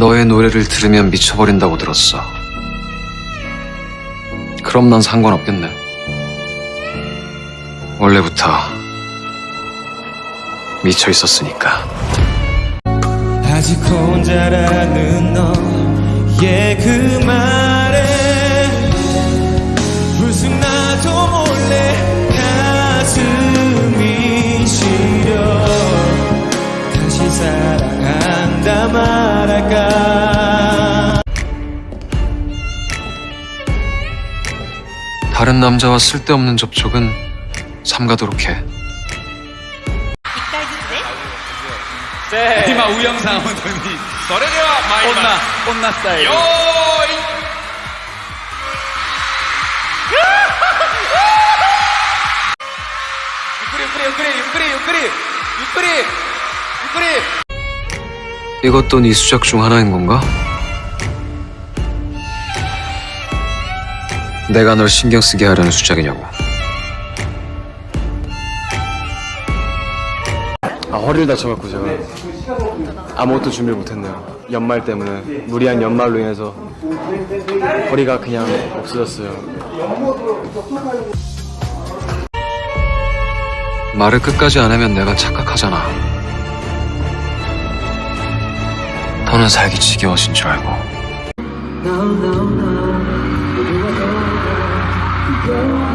너의 노래를 들으면 미쳐버린다고 들었어. 그럼 난 상관없겠네. 원래부터 미쳐 있었으니까. 아직 혼자라는 너의 그 말에 불쑥 나도 몰래 가슴 날아가 다른 남자와 쓸데없는 접촉은 삼가도록 해. 하지마 우영상 운동이 혼나 혼나 스타일. 그래 그래 그래 그래 그래 그래 그래 이것도 네 수작 중 하나인 건가? 내가 널 신경 쓰게 하려는 수작이냐고. 아, 허리를 다쳐갖고 제가 아무것도 준비를 못했네요. 연말 때문에 무리한 연말로 인해서 허리가 그냥 없어졌어요. 말을 끝까지 안 하면 내가 착각하잖아. 더는 살기 지겨워진 줄 알고. no, no, no.